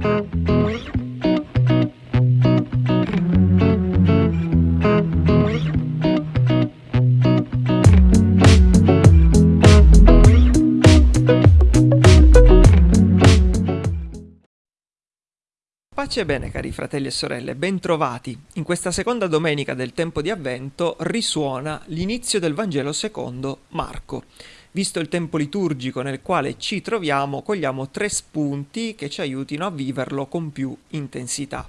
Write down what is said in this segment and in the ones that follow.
Pace e bene cari fratelli e sorelle, bentrovati. In questa seconda domenica del tempo di avvento risuona l'inizio del Vangelo secondo Marco. Visto il tempo liturgico nel quale ci troviamo, cogliamo tre spunti che ci aiutino a viverlo con più intensità.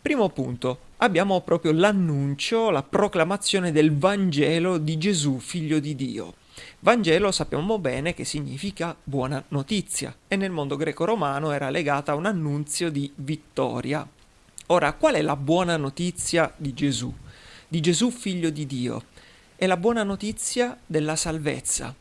Primo punto, abbiamo proprio l'annuncio, la proclamazione del Vangelo di Gesù, figlio di Dio. Vangelo sappiamo bene che significa buona notizia e nel mondo greco-romano era legata a un annunzio di vittoria. Ora, qual è la buona notizia di Gesù? Di Gesù figlio di Dio? È la buona notizia della salvezza,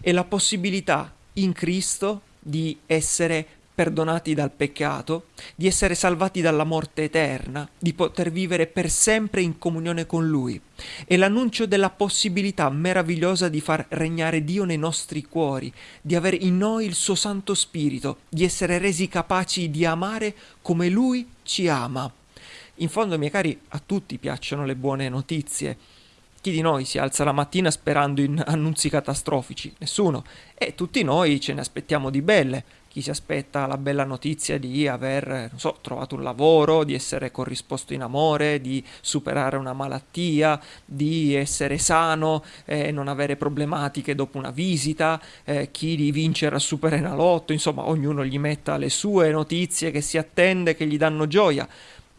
è la possibilità in Cristo di essere perdonati dal peccato, di essere salvati dalla morte eterna, di poter vivere per sempre in comunione con Lui. È l'annuncio della possibilità meravigliosa di far regnare Dio nei nostri cuori, di avere in noi il suo Santo Spirito, di essere resi capaci di amare come Lui ci ama. In fondo, miei cari, a tutti piacciono le buone notizie. Chi di noi si alza la mattina sperando in annunzi catastrofici? Nessuno. E tutti noi ce ne aspettiamo di belle chi si aspetta la bella notizia di aver, so, trovato un lavoro, di essere corrisposto in amore, di superare una malattia, di essere sano e eh, non avere problematiche dopo una visita, eh, chi di vincere al Superenalotto, insomma ognuno gli metta le sue notizie che si attende, che gli danno gioia.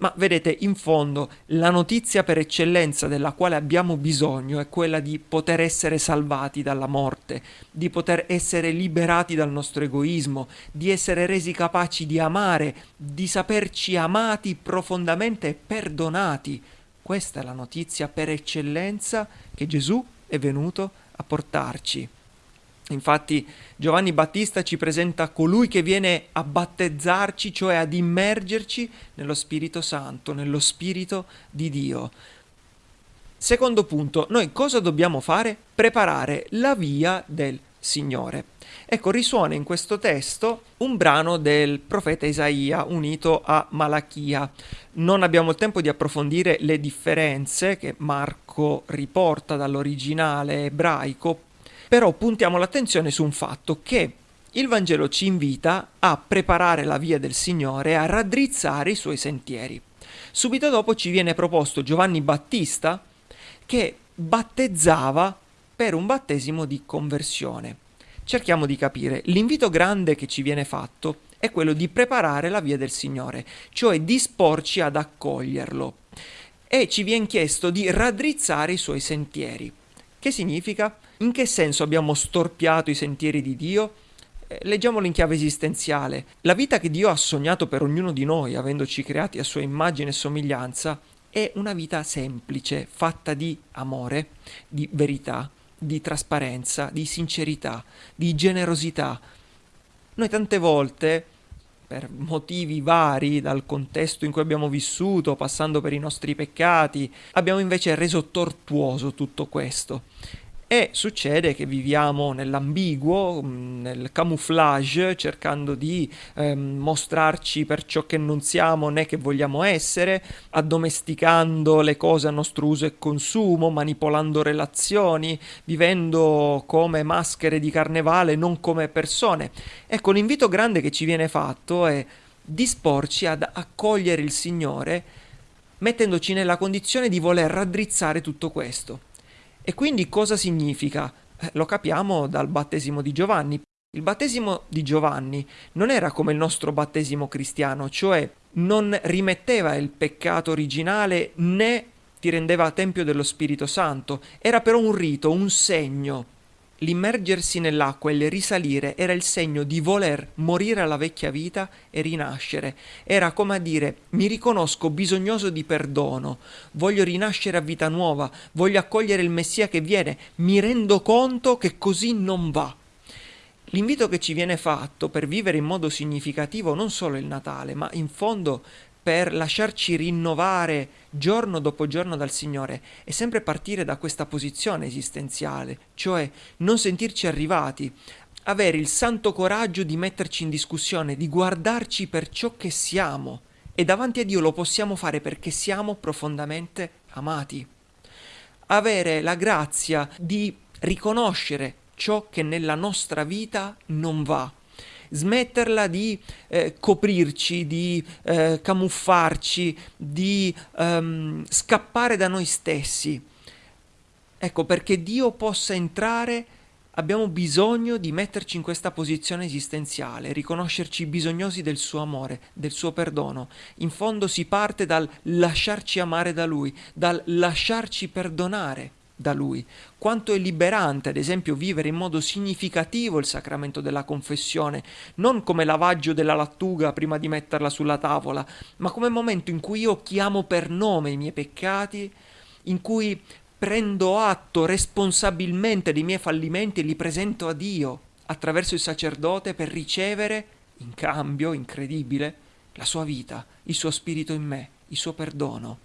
Ma vedete, in fondo, la notizia per eccellenza della quale abbiamo bisogno è quella di poter essere salvati dalla morte, di poter essere liberati dal nostro egoismo, di essere resi capaci di amare, di saperci amati profondamente e perdonati. Questa è la notizia per eccellenza che Gesù è venuto a portarci. Infatti Giovanni Battista ci presenta colui che viene a battezzarci, cioè ad immergerci nello Spirito Santo, nello Spirito di Dio. Secondo punto, noi cosa dobbiamo fare? Preparare la via del Signore. Ecco, risuona in questo testo un brano del profeta Isaia unito a Malachia. Non abbiamo il tempo di approfondire le differenze che Marco riporta dall'originale ebraico, però puntiamo l'attenzione su un fatto che il Vangelo ci invita a preparare la via del Signore, a raddrizzare i suoi sentieri. Subito dopo ci viene proposto Giovanni Battista che battezzava per un battesimo di conversione. Cerchiamo di capire, l'invito grande che ci viene fatto è quello di preparare la via del Signore, cioè disporci ad accoglierlo. E ci viene chiesto di raddrizzare i suoi sentieri. Che significa? In che senso abbiamo storpiato i sentieri di Dio? Eh, leggiamolo in chiave esistenziale. La vita che Dio ha sognato per ognuno di noi, avendoci creati a sua immagine e somiglianza, è una vita semplice, fatta di amore, di verità, di trasparenza, di sincerità, di generosità. Noi tante volte, per motivi vari, dal contesto in cui abbiamo vissuto, passando per i nostri peccati, abbiamo invece reso tortuoso tutto questo e succede che viviamo nell'ambiguo, mm, nel camouflage, cercando di ehm, mostrarci per ciò che non siamo né che vogliamo essere, addomesticando le cose a nostro uso e consumo, manipolando relazioni, vivendo come maschere di carnevale, non come persone. Ecco, l'invito grande che ci viene fatto è disporci ad accogliere il Signore mettendoci nella condizione di voler raddrizzare tutto questo. E quindi cosa significa? Eh, lo capiamo dal battesimo di Giovanni. Il battesimo di Giovanni non era come il nostro battesimo cristiano, cioè non rimetteva il peccato originale né ti rendeva tempio dello Spirito Santo, era però un rito, un segno L'immergersi nell'acqua e il risalire era il segno di voler morire alla vecchia vita e rinascere. Era come a dire mi riconosco bisognoso di perdono, voglio rinascere a vita nuova, voglio accogliere il Messia che viene, mi rendo conto che così non va. L'invito che ci viene fatto per vivere in modo significativo non solo il Natale, ma in fondo per lasciarci rinnovare giorno dopo giorno dal Signore è sempre partire da questa posizione esistenziale, cioè non sentirci arrivati, avere il santo coraggio di metterci in discussione, di guardarci per ciò che siamo e davanti a Dio lo possiamo fare perché siamo profondamente amati. Avere la grazia di riconoscere ciò che nella nostra vita non va, smetterla di eh, coprirci, di eh, camuffarci, di ehm, scappare da noi stessi. Ecco, perché Dio possa entrare abbiamo bisogno di metterci in questa posizione esistenziale, riconoscerci bisognosi del suo amore, del suo perdono. In fondo si parte dal lasciarci amare da Lui, dal lasciarci perdonare da Lui. Quanto è liberante, ad esempio, vivere in modo significativo il sacramento della confessione, non come lavaggio della lattuga prima di metterla sulla tavola, ma come momento in cui io chiamo per nome i miei peccati, in cui prendo atto responsabilmente dei miei fallimenti e li presento a Dio attraverso il sacerdote per ricevere, in cambio incredibile, la sua vita, il suo spirito in me, il suo perdono.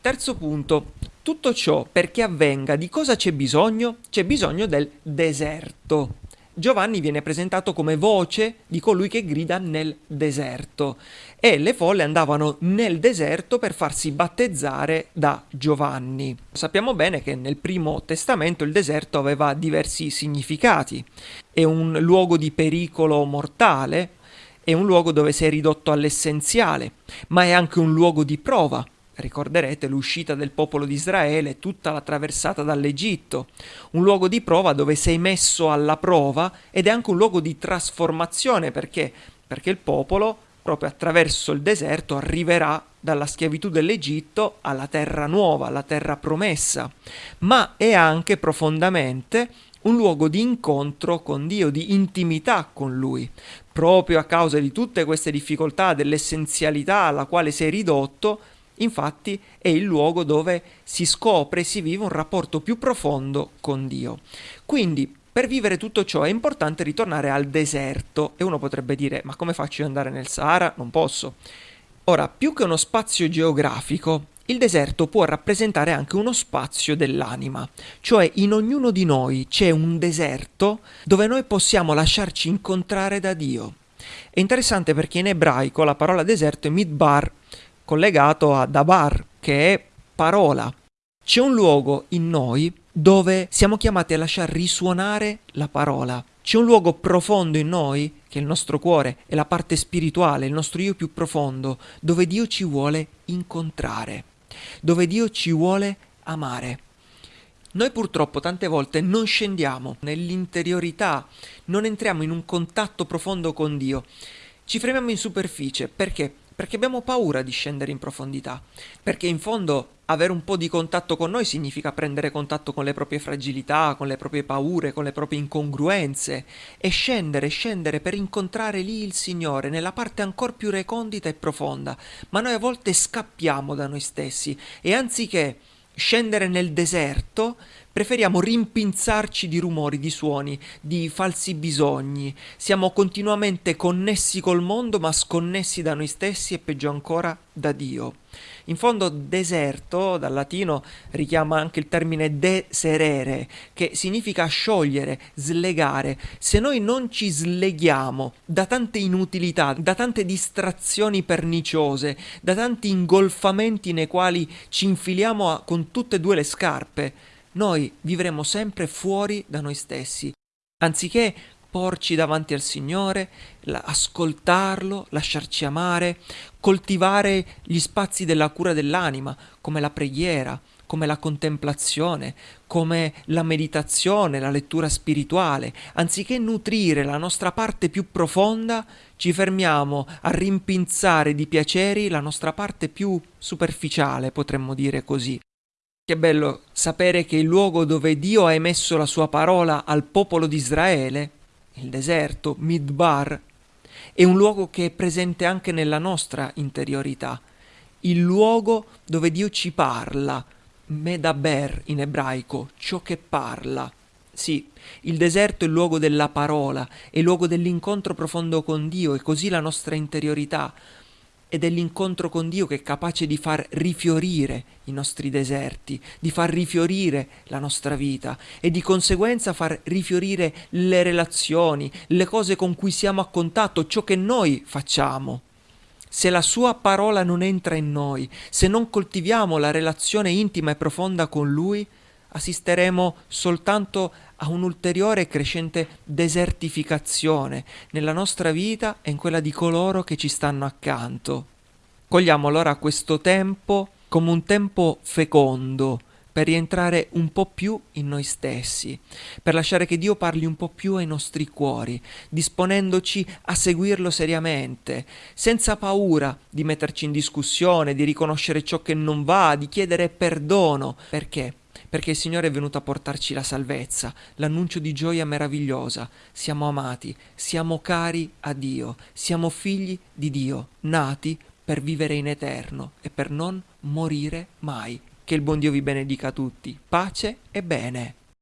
Terzo punto, tutto ciò perché avvenga di cosa c'è bisogno? C'è bisogno del deserto. Giovanni viene presentato come voce di colui che grida nel deserto e le folle andavano nel deserto per farsi battezzare da Giovanni. Sappiamo bene che nel primo testamento il deserto aveva diversi significati. È un luogo di pericolo mortale, è un luogo dove sei ridotto all'essenziale, ma è anche un luogo di prova Ricorderete l'uscita del popolo di Israele, tutta la traversata dall'Egitto, un luogo di prova dove sei messo alla prova ed è anche un luogo di trasformazione perché? Perché il popolo, proprio attraverso il deserto, arriverà dalla schiavitù dell'Egitto alla terra nuova, alla terra promessa, ma è anche profondamente un luogo di incontro con Dio, di intimità con Lui. Proprio a causa di tutte queste difficoltà, dell'essenzialità alla quale sei ridotto, Infatti è il luogo dove si scopre e si vive un rapporto più profondo con Dio. Quindi per vivere tutto ciò è importante ritornare al deserto e uno potrebbe dire ma come faccio ad andare nel Sahara? Non posso. Ora, più che uno spazio geografico, il deserto può rappresentare anche uno spazio dell'anima, cioè in ognuno di noi c'è un deserto dove noi possiamo lasciarci incontrare da Dio. È interessante perché in ebraico la parola deserto è midbar, collegato a Dabar, che è parola. C'è un luogo in noi dove siamo chiamati a lasciare risuonare la parola. C'è un luogo profondo in noi, che è il nostro cuore, è la parte spirituale, il nostro io più profondo, dove Dio ci vuole incontrare, dove Dio ci vuole amare. Noi purtroppo tante volte non scendiamo nell'interiorità, non entriamo in un contatto profondo con Dio. Ci fermiamo in superficie perché? Perché abbiamo paura di scendere in profondità, perché in fondo avere un po' di contatto con noi significa prendere contatto con le proprie fragilità, con le proprie paure, con le proprie incongruenze. E scendere, scendere per incontrare lì il Signore nella parte ancora più recondita e profonda, ma noi a volte scappiamo da noi stessi. E anziché scendere nel deserto, preferiamo rimpinzarci di rumori, di suoni, di falsi bisogni. Siamo continuamente connessi col mondo, ma sconnessi da noi stessi e peggio ancora da Dio. In fondo deserto, dal latino, richiama anche il termine deserere, che significa sciogliere, slegare. Se noi non ci sleghiamo da tante inutilità, da tante distrazioni perniciose, da tanti ingolfamenti nei quali ci infiliamo a, con tutte e due le scarpe, noi vivremo sempre fuori da noi stessi. Anziché porci davanti al Signore, ascoltarlo, lasciarci amare, coltivare gli spazi della cura dell'anima, come la preghiera, come la contemplazione, come la meditazione, la lettura spirituale. Anziché nutrire la nostra parte più profonda, ci fermiamo a rimpinzare di piaceri la nostra parte più superficiale, potremmo dire così. Che bello sapere che il luogo dove Dio ha emesso la sua parola al popolo di Israele, il deserto, Midbar, è un luogo che è presente anche nella nostra interiorità, il luogo dove Dio ci parla, Medaber in ebraico, ciò che parla. Sì, il deserto è il luogo della parola, è il luogo dell'incontro profondo con Dio e così la nostra interiorità ed è l'incontro con Dio che è capace di far rifiorire i nostri deserti, di far rifiorire la nostra vita e di conseguenza far rifiorire le relazioni, le cose con cui siamo a contatto, ciò che noi facciamo. Se la sua parola non entra in noi, se non coltiviamo la relazione intima e profonda con lui, assisteremo soltanto a un'ulteriore e crescente desertificazione nella nostra vita e in quella di coloro che ci stanno accanto. Cogliamo allora questo tempo come un tempo fecondo, per rientrare un po' più in noi stessi, per lasciare che Dio parli un po' più ai nostri cuori, disponendoci a seguirlo seriamente, senza paura di metterci in discussione, di riconoscere ciò che non va, di chiedere perdono. Perché? Perché il Signore è venuto a portarci la salvezza, l'annuncio di gioia meravigliosa. Siamo amati, siamo cari a Dio, siamo figli di Dio, nati per vivere in eterno e per non morire mai. Che il buon Dio vi benedica tutti. Pace e bene.